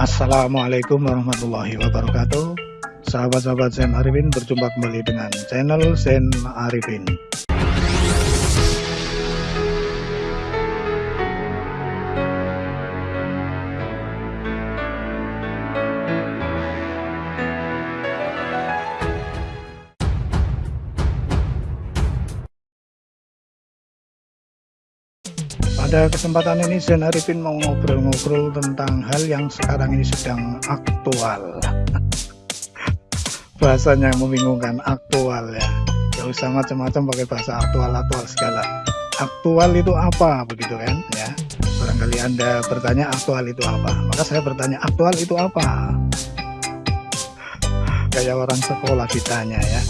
Assalamualaikum warahmatullahi wabarakatuh. Sahabat-sahabat Zen Arifin berjumpa kembali dengan channel Zen Arifin Pada kesempatan ini Zen Arifin mau ngobrol-ngobrol tentang hal yang sekarang ini sedang aktual. Bahasanya membingungkan, aktual ya. Gak usah macam-macam pakai bahasa aktual-aktual segala. Aktual itu apa begitu kan ya? Barangkali Anda bertanya aktual itu apa? Maka saya bertanya aktual itu apa? Kayak orang sekolah ditanya ya.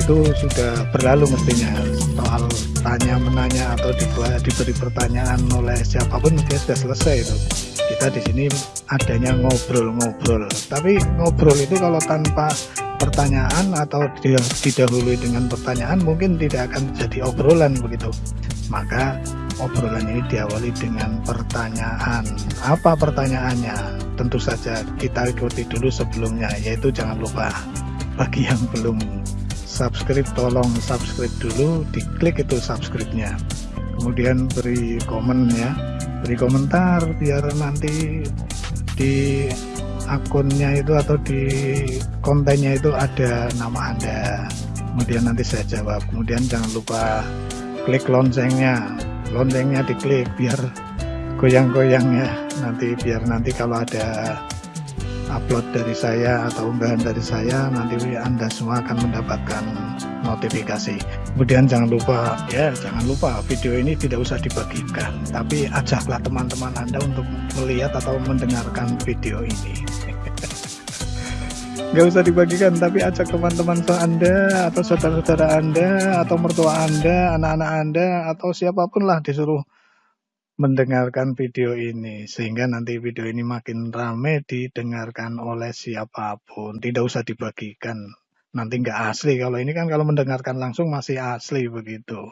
Itu sudah berlalu mestinya soal tanya menanya atau diberi pertanyaan oleh siapa pun dia sudah selesai itu. Kita di sini adanya ngobrol-ngobrol. Tapi ngobrol itu kalau tanpa pertanyaan atau didahului dengan pertanyaan mungkin tidak akan jadi obrolan begitu. Maka obrolan ini diawali dengan pertanyaan. Apa pertanyaannya? Tentu saja kita ikuti dulu sebelumnya yaitu jangan lupa bagi yang belum subscribe tolong subscribe dulu diklik itu subscribe-nya. Kemudian beri komen ya. Beri komentar biar nanti di akunnya itu atau di kontennya itu ada nama anda. Kemudian nanti saya jawab. Kemudian jangan lupa klik loncengnya. Loncengnya diklik biar goyang-goyang ya. Nanti biar nanti kalau ada upload dari saya atau unggahan dari saya nanti anda semua akan mendapatkan notifikasi. Kemudian jangan lupa ya jangan lupa video ini tidak usah dibagikan tapi ajaklah teman-teman anda untuk melihat atau mendengarkan video ini. Nggak usah dibagikan tapi ajak teman-teman anda atau saudara-saudara anda atau mertua anda anak-anak anda atau siapa pun lah disuruh mendengarkan video ini sehingga nanti video ini makin ramai didengarkan oleh siapa pun. Tidak usah dibagikan. Nanti nggak asli. Kalau ini kan kalau mendengarkan langsung masih asli begitu.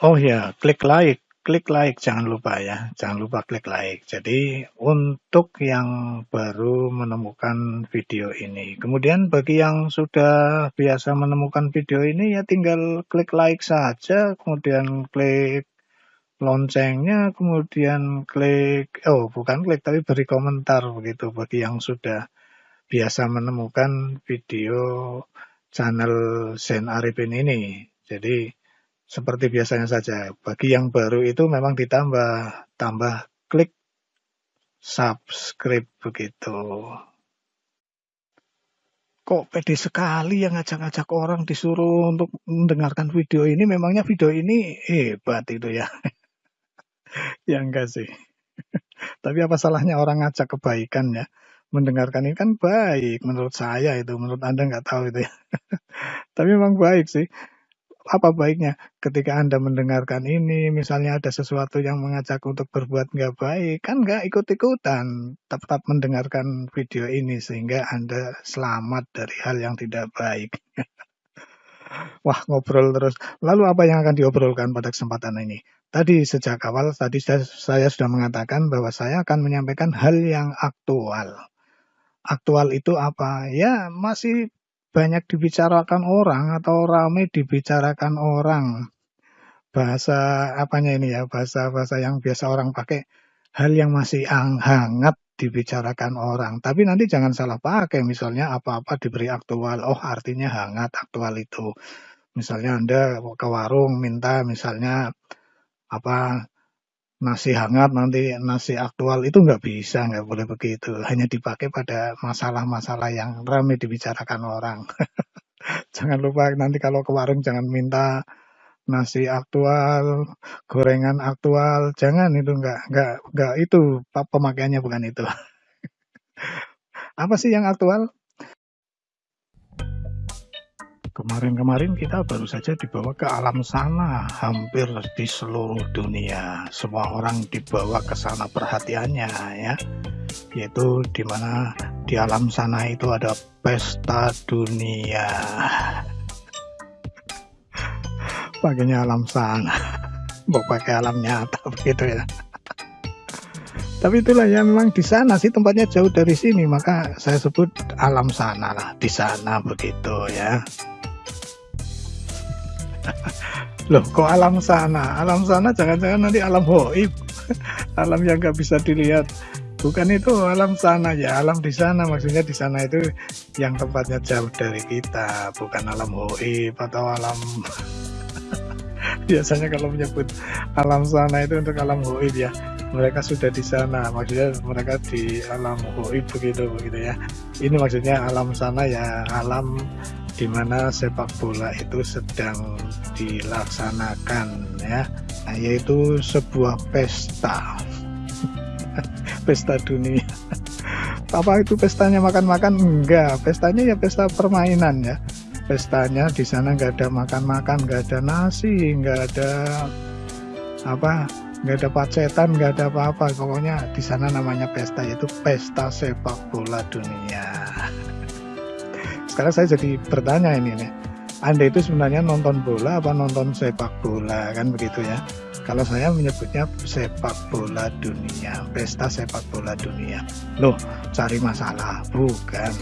Oh ya klik like. Klik like jangan lupa ya. Jangan lupa klik like. Jadi untuk yang baru menemukan video ini. Kemudian bagi yang sudah biasa menemukan video ini ya tinggal klik like saja kemudian klik loncengnya, kemudian klik, oh bukan klik tapi beri komentar begitu bagi yang sudah biasa menemukan video channel Zen Arifin ini. Jadi seperti biasanya saja, bagi yang baru itu memang ditambah, tambah klik subscribe begitu. Kok pede sekali yang ngajak-ngajak orang disuruh untuk mendengarkan video ini, memangnya video ini hebat itu ya. Ya enggak sih. Tapi apa salahnya orang ngajak kebaikan ya? Mendengarkan ini kan baik menurut saya itu, menurut Anda nggak tahu itu ya. Tapi memang baik sih. Apa baiknya ketika Anda mendengarkan ini, misalnya ada sesuatu yang mengajak untuk berbuat nggak baik, kan nggak ikut-ikutan, tetap mendengarkan video ini sehingga Anda selamat dari hal yang tidak baik. Wah, ngobrol terus. Lalu apa yang akan diobrolkan pada kesempatan ini? Tadi sejak awal tadi saya, sudah mengatakan bahwa saya akan menyampaikan hal yang aktual. Aktual itu apa? Ya masih banyak dibicarakan orang atau ramai dibicarakan orang. Bahasa apanya ini ya? Bahasa-bahasa yang biasa orang pakai. Hal yang masih hangat dibicarakan orang. Tapi nanti jangan salah pakai. Misalnya apa-apa diberi aktual. Oh artinya hangat aktual itu. Misalnya Anda ke warung minta misalnya apa nasi hangat nanti nasi aktual itu nggak bisa nggak boleh begitu. Hanya dipakai pada masalah-masalah yang ramai dibicarakan orang. Jangan lupa nanti kalau ke warung jangan minta nasi aktual gorengan aktual. Jangan itu nggak nggak nggak itu pemakaiannya bukan itu. Apa sih yang aktual Kemarin-kemarin kita baru saja dibawa ke alam sana, hampir di seluruh dunia. Semua orang dibawa ke sana perhatiannya ya. Yaitu di mana di alam sana itu ada pesta dunia. Pakainya alam sana. Mau pakai alam nyata begitu ya. Tapi itulah ya memang di sana sih tempatnya jauh dari sini, maka saya sebut alam sana lah, di sana begitu ya. Loh, kok alam sana? Alam sana jangan-jangan nanti alam hoib, alam yang nggak bisa dilihat. Bukan itu alam sana ya, alam di sana maksudnya di sana itu yang tempatnya jauh dari kita, bukan alam hoib atau alam biasanya kalau menyebut alam sana itu untuk alam hoib ya mereka sudah di sana maksudnya mereka di alam hoib begitu begitu ya. Ini maksudnya alam sana ya alam di mana sepak bola itu sedang dilaksanakan ya. Nah, yaitu sebuah pesta. Pesta dunia. Apa itu pestanya? Makan-makan? Enggak. Pestanya ya pesta permainan ya. Pestanya di sana nggak ada makan-makan nggak ada nasi nggak ada apa nggak ada pacetan nggak ada apa-apa. Pokoknya di sana namanya pesta yaitu pesta sepak bola dunia. Sekarang saya jadi bertanya ini nih anda itu sebenarnya nonton bola apa nonton sepak bola? Kan begitu ya. Kalau saya menyebutnya sepak bola dunia pesta sepak bola dunia. Loh cari masalah. Bukan.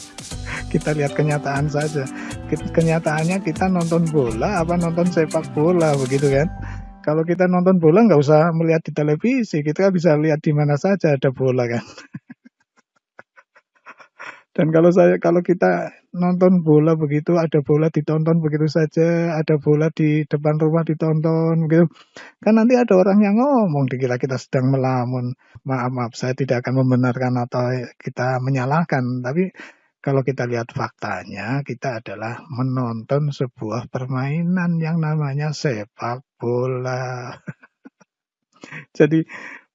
Kita lihat kenyataan saja. Kenyataannya kita nonton bola apa nonton sepak bola begitu kan kalau kita nonton bola nggak usah melihat di televisi kita bisa lihat di mana saja ada bola kan. Dan kalau saya kalau kita nonton bola begitu ada bola ditonton begitu saja ada bola di depan rumah ditonton begitu kan nanti ada orang yang ngomong dikira kita sedang melamun. Maaf maaf saya tidak akan membenarkan atau kita menyalahkan tapi kalau kita lihat faktanya, kita adalah menonton sebuah permainan yang namanya sepak bola. Jadi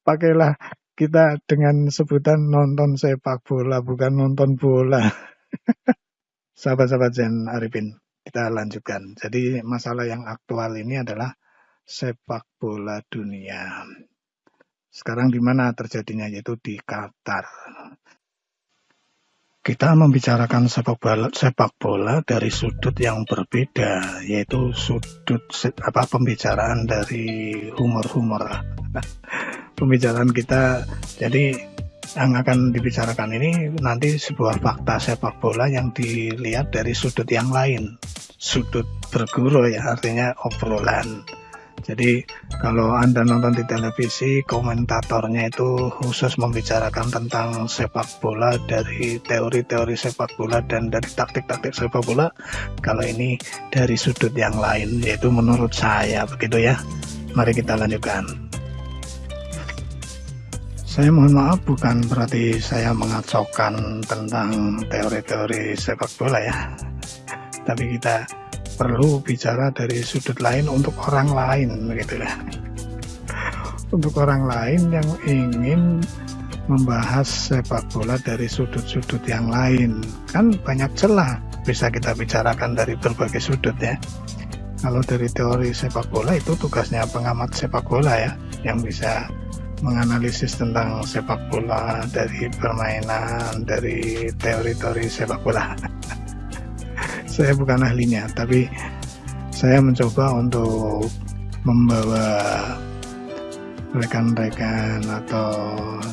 pakailah kita dengan sebutan nonton sepak bola, bukan nonton bola. Sahabat-sahabat Zen Arifin, kita lanjutkan. Jadi masalah yang aktual ini adalah sepak bola dunia. Sekarang di mana terjadinya yaitu di Qatar kita membicarakan sepak bola, sepak bola dari sudut yang berbeda, yaitu sudut apa pembicaraan dari humor-humor. pembicaraan kita, jadi yang akan dibicarakan ini nanti sebuah fakta sepak bola yang dilihat dari sudut yang lain, sudut berguru ya, artinya obrolan. Jadi kalau Anda nonton di televisi, komentatornya itu khusus membicarakan tentang sepak bola dari teori-teori sepak bola dan dari taktik-taktik sepak bola. Kalau ini dari sudut yang lain, yaitu menurut saya begitu ya. Mari kita lanjutkan. Saya mohon maaf bukan berarti saya mengacaukan tentang teori-teori sepak bola ya. Tapi kita perlu bicara dari sudut lain untuk orang lain begitu ya. Untuk orang lain yang ingin membahas sepak bola dari sudut-sudut yang lain. Kan banyak celah bisa kita bicarakan dari berbagai sudut ya. Kalau dari teori sepak bola itu tugasnya pengamat sepak bola ya yang bisa menganalisis tentang sepak bola dari permainan dari teori-teori sepak bola saya bukan ahlinya tapi saya mencoba untuk membawa rekan-rekan atau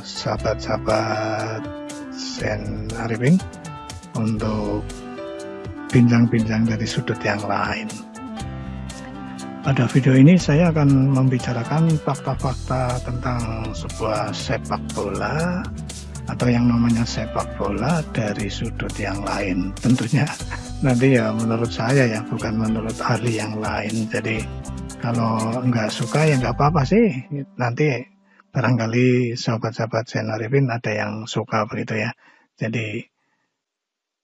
sahabat-sahabat Sen Arifin untuk bincang-bincang dari sudut yang lain. Pada video ini saya akan membicarakan fakta-fakta tentang sebuah sepak bola atau yang namanya sepak bola dari sudut yang lain. Tentunya nanti ya menurut saya ya bukan menurut ahli yang lain. Jadi kalau nggak suka ya nggak apa-apa sih. Nanti barangkali sahabat-sahabat Senarifin ada yang suka begitu ya. Jadi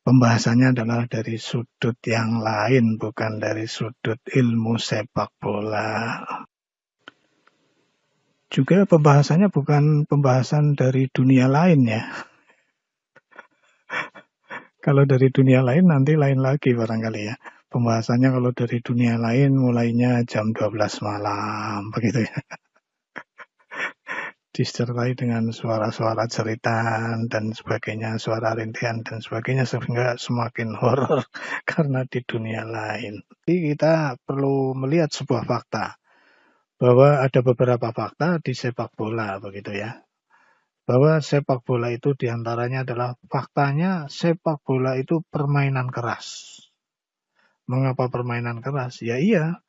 pembahasannya adalah dari sudut yang lain bukan dari sudut ilmu sepak bola. Juga pembahasannya bukan pembahasan dari dunia lain ya kalau dari dunia lain nanti lain lagi barangkali ya. Pembahasannya kalau dari dunia lain mulainya jam 12 malam begitu ya. Disertai dengan suara-suara cerita dan sebagainya, suara rintihan dan sebagainya sehingga semakin horor karena di dunia lain. Jadi kita perlu melihat sebuah fakta bahwa ada beberapa fakta di sepak bola begitu ya. Bahwa sepak bola itu di antaranya adalah faktanya sepak bola itu permainan keras. Mengapa permainan keras? Ya iya,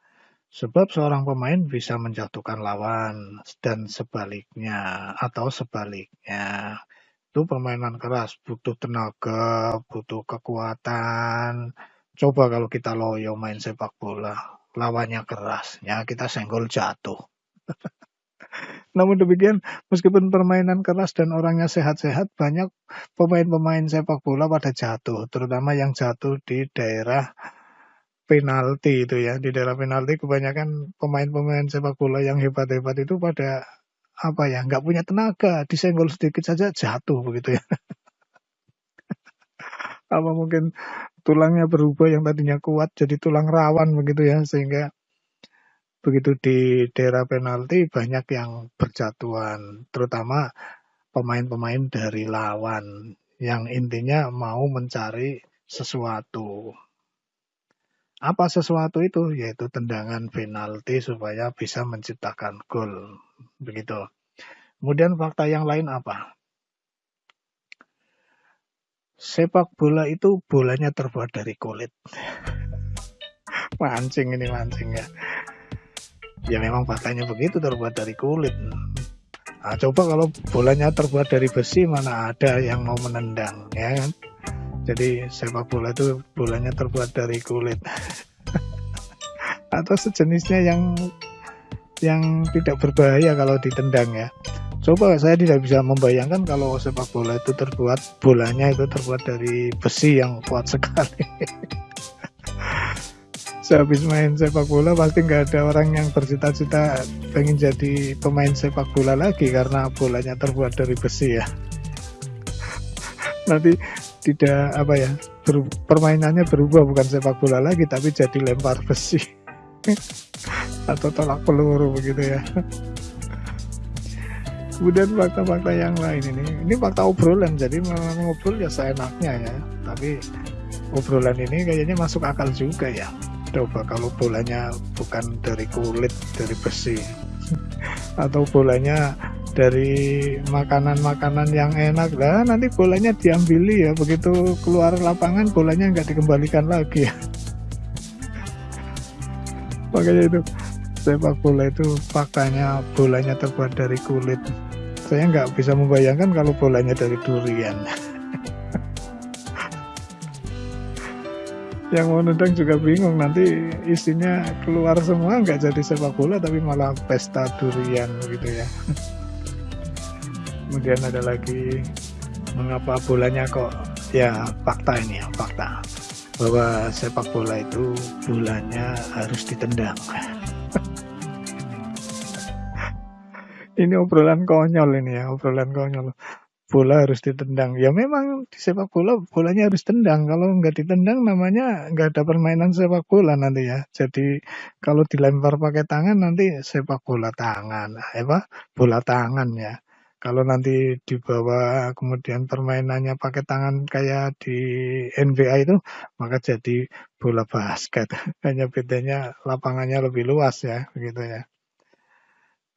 sebab seorang pemain bisa menjatuhkan lawan dan sebaliknya atau sebaliknya. Itu permainan keras, butuh tenaga, butuh kekuatan. Coba kalau kita loyo main sepak bola, lawannya keras, ya kita senggol jatuh. Namun demikian, meskipun permainan keras dan orangnya sehat-sehat, banyak pemain-pemain sepak bola pada jatuh, terutama yang jatuh di daerah penalti itu ya. Di daerah penalti kebanyakan pemain-pemain sepak bola yang hebat-hebat itu pada apa ya, nggak punya tenaga, disenggol sedikit saja jatuh begitu ya. apa mungkin tulangnya berubah yang tadinya kuat jadi tulang rawan begitu ya, sehingga begitu di daerah penalti banyak yang berjatuhan, terutama pemain-pemain dari lawan yang intinya mau mencari sesuatu. Apa sesuatu itu? Yaitu tendangan penalti supaya bisa menciptakan gol. Begitu. Kemudian fakta yang lain apa? Sepak bola itu bolanya terbuat dari kulit. mancing ini mancing ya ya memang faktanya begitu terbuat dari kulit. Nah, coba kalau bolanya terbuat dari besi mana ada yang mau menendang ya kan? Jadi sepak bola itu bolanya terbuat dari kulit. Atau sejenisnya yang yang tidak berbahaya kalau ditendang ya. Coba saya tidak bisa membayangkan kalau sepak bola itu terbuat bolanya itu terbuat dari besi yang kuat sekali sehabis main sepak bola pasti nggak ada orang yang bercita-cita pengen jadi pemain sepak bola lagi karena bolanya terbuat dari besi ya. Nanti tidak apa ya ber, permainannya berubah bukan sepak bola lagi tapi jadi lempar besi. Atau tolak peluru begitu ya. Kemudian fakta-fakta yang lain ini. Ini fakta obrolan jadi ngobrol ya seenaknya ya. Tapi obrolan ini kayaknya masuk akal juga ya coba kalau bolanya bukan dari kulit dari besi. Atau bolanya dari makanan-makanan yang enak. Lah nanti bolanya diambili ya. Begitu keluar lapangan bolanya nggak dikembalikan lagi ya. Makanya itu sepak bola itu faktanya bolanya terbuat dari kulit. Saya nggak bisa membayangkan kalau bolanya dari durian yang mau nendang juga bingung nanti isinya keluar semua nggak jadi sepak bola tapi malah pesta durian gitu ya. Kemudian ada lagi mengapa bolanya kok ya fakta ini ya fakta. Bahwa sepak bola itu bolanya harus ditendang. Ini obrolan konyol ini ya obrolan konyol bola harus ditendang. Ya memang di sepak bola bolanya harus tendang. Kalau nggak ditendang namanya nggak ada permainan sepak bola nanti ya. Jadi kalau dilempar pakai tangan nanti sepak bola tangan. Apa? Bola tangan ya. Kalau nanti dibawa kemudian permainannya pakai tangan kayak di NBA itu, maka jadi bola basket. Hanya bedanya lapangannya lebih luas ya, begitu ya.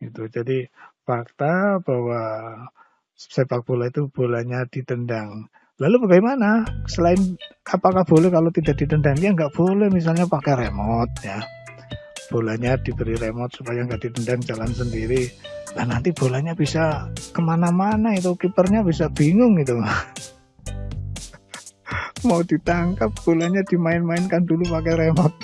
Itu jadi fakta bahwa sepak bola itu bolanya ditendang. Lalu bagaimana? Selain apakah boleh kalau tidak ditendang? Ya nggak boleh misalnya pakai remote ya. Bolanya diberi remote supaya nggak ditendang jalan sendiri. Nah nanti bolanya bisa ke mana-mana itu kipernya bisa bingung itu. Mau ditangkap bolanya dimain-mainkan dulu pakai remote.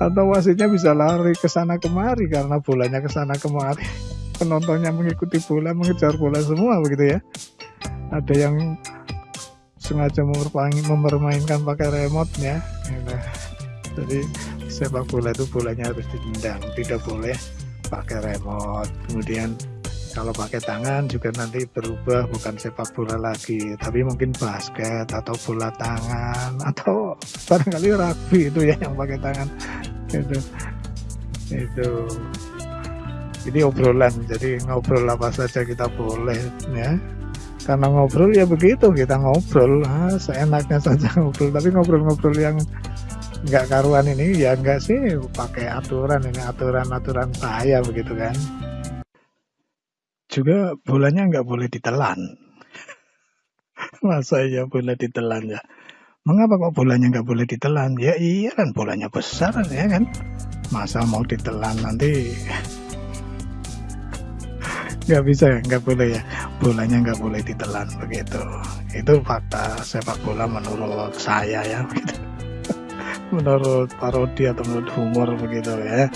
Atau wasitnya bisa lari ke sana kemari karena bolanya ke sana kemari penontonnya mengikuti bola mengejar bola semua begitu ya. Ada yang sengaja mempermainkan pakai remote ya. Gitu. jadi sepak bola itu bolanya harus ditendang tidak boleh pakai remote. Kemudian kalau pakai tangan juga nanti berubah bukan sepak bola lagi tapi mungkin basket atau bola tangan atau barangkali rugby itu ya yang pakai tangan. Itu itu ini obrolan jadi ngobrol apa saja kita boleh ya karena ngobrol ya begitu kita ngobrol ah, seenaknya saja ngobrol tapi ngobrol-ngobrol yang nggak karuan ini ya enggak sih pakai aturan ini aturan-aturan saya begitu kan juga bolanya nggak boleh ditelan. Masa iya boleh ditelan ya? Mengapa kok bolanya nggak boleh ditelan? Ya iya kan bolanya besar ya kan. Masa mau ditelan nanti nggak bisa nggak boleh ya. Bolanya nggak boleh ditelan begitu. Itu fakta sepak bola menurut saya ya begitu. menurut parodi atau menurut humor begitu ya.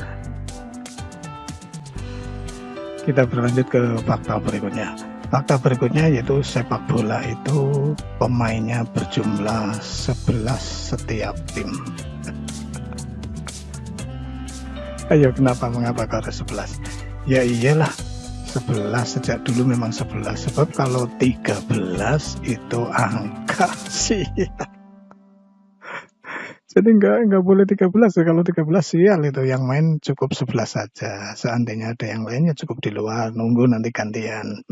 Kita berlanjut ke fakta berikutnya. Fakta berikutnya yaitu sepak bola itu pemainnya berjumlah 11 setiap tim. Ayo kenapa mengapa kau 11 ya iyalah 11 sejak dulu memang 11 sebab kalau 13 itu angka sih. Jadi enggak enggak boleh 13 ya. Kalau 13 sial itu yang main cukup 11 saja. Seandainya ada yang lainnya cukup di luar nunggu nanti gantian.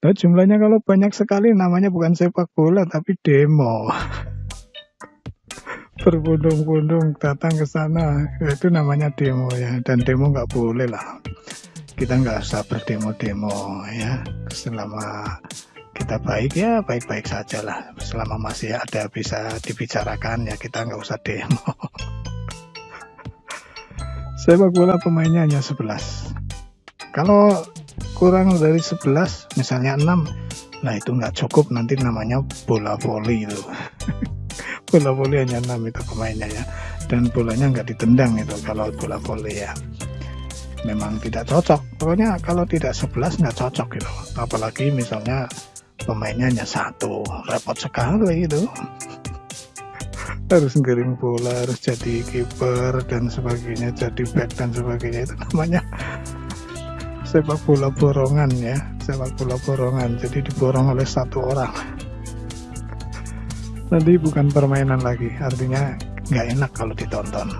Nah jumlahnya kalau banyak sekali namanya bukan sepak bola tapi demo. Berbondong-bondong datang ke sana itu namanya demo ya. Dan demo nggak boleh lah kita nggak usah berdemo-demo ya. Selama kita baik ya baik-baik saja lah selama masih ada bisa dibicarakan ya kita nggak usah demo. Sepak bola pemainnya hanya 11 kalau kurang dari 11 misalnya 6 nah itu nggak cukup. Nanti namanya bola voli itu. Bola voli hanya 6 itu pemainnya ya. Dan bolanya nggak ditendang itu kalau bola voli ya memang tidak cocok. Pokoknya kalau tidak 11 nggak cocok gitu. Apalagi misalnya pemainnya hanya satu. Repot sekali itu. Harus ngiring bola harus jadi kiper dan sebagainya jadi back dan sebagainya. Itu namanya sepak bola borongan ya. Sepak bola borongan. Jadi diborong oleh satu orang. Nanti bukan permainan lagi. Artinya nggak enak kalau ditonton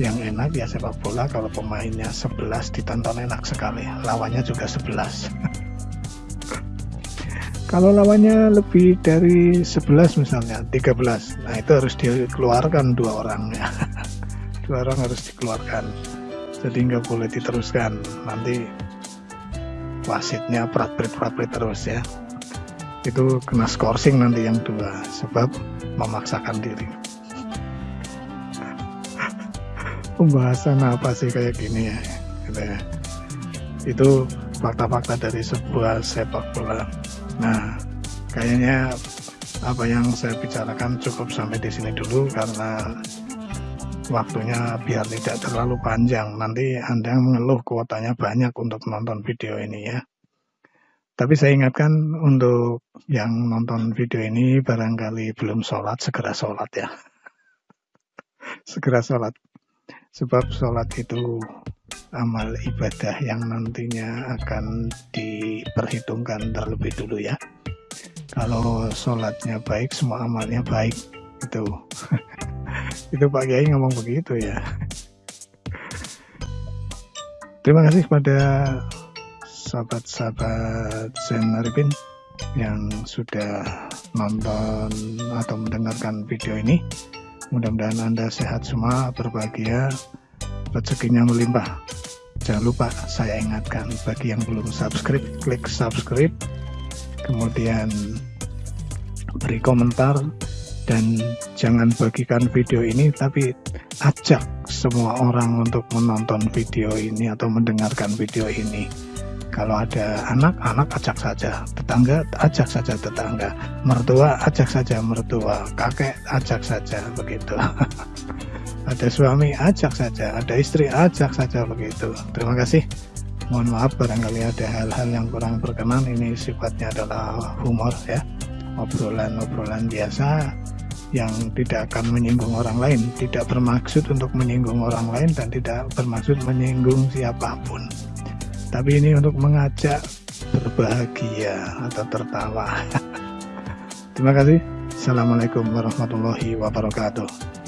yang enak ya sepak bola kalau pemainnya 11 ditonton enak sekali. Lawannya juga 11 kalau lawannya lebih dari 11 misalnya 13 nah itu harus dikeluarkan dua orang ya. Dua orang harus dikeluarkan. Jadi nggak boleh diteruskan. Nanti wasitnya prat-prit terus ya. Itu kena skorsing nanti yang dua sebab memaksakan diri pembahasan apa sih kayak gini ya gitu ya. Itu fakta-fakta dari sebuah sepak bola. Nah kayaknya apa yang saya bicarakan cukup sampai di sini dulu karena waktunya biar tidak terlalu panjang. Nanti anda mengeluh kuotanya banyak untuk nonton video ini ya. Tapi saya ingatkan untuk yang nonton video ini barangkali belum sholat segera sholat ya. Segera sholat Sebab sholat itu amal ibadah yang nantinya akan diperhitungkan terlebih dulu ya. Kalau sholatnya baik, semua amalnya baik. Itu, itu Pak Kiai ngomong begitu ya. Terima kasih kepada sahabat-sahabat Zen Arifin yang sudah nonton atau mendengarkan video ini. Mudah-mudahan Anda sehat semua, berbahagia, rezekinya melimpah. Jangan lupa saya ingatkan bagi yang belum subscribe, klik subscribe, kemudian beri komentar dan jangan bagikan video ini tapi ajak semua orang untuk menonton video ini atau mendengarkan video ini kalau ada anak, anak ajak saja. Tetangga, ajak saja tetangga. Mertua, ajak saja mertua. Kakek, ajak saja begitu. ada suami, ajak saja. Ada istri, ajak saja begitu. Terima kasih. Mohon maaf barangkali ada hal-hal yang kurang berkenan. Ini sifatnya adalah humor ya. Obrolan-obrolan biasa yang tidak akan menyinggung orang lain, tidak bermaksud untuk menyinggung orang lain dan tidak bermaksud menyinggung siapa pun tapi ini untuk mengajak berbahagia atau tertawa. Terima kasih. Assalamualaikum warahmatullahi wabarakatuh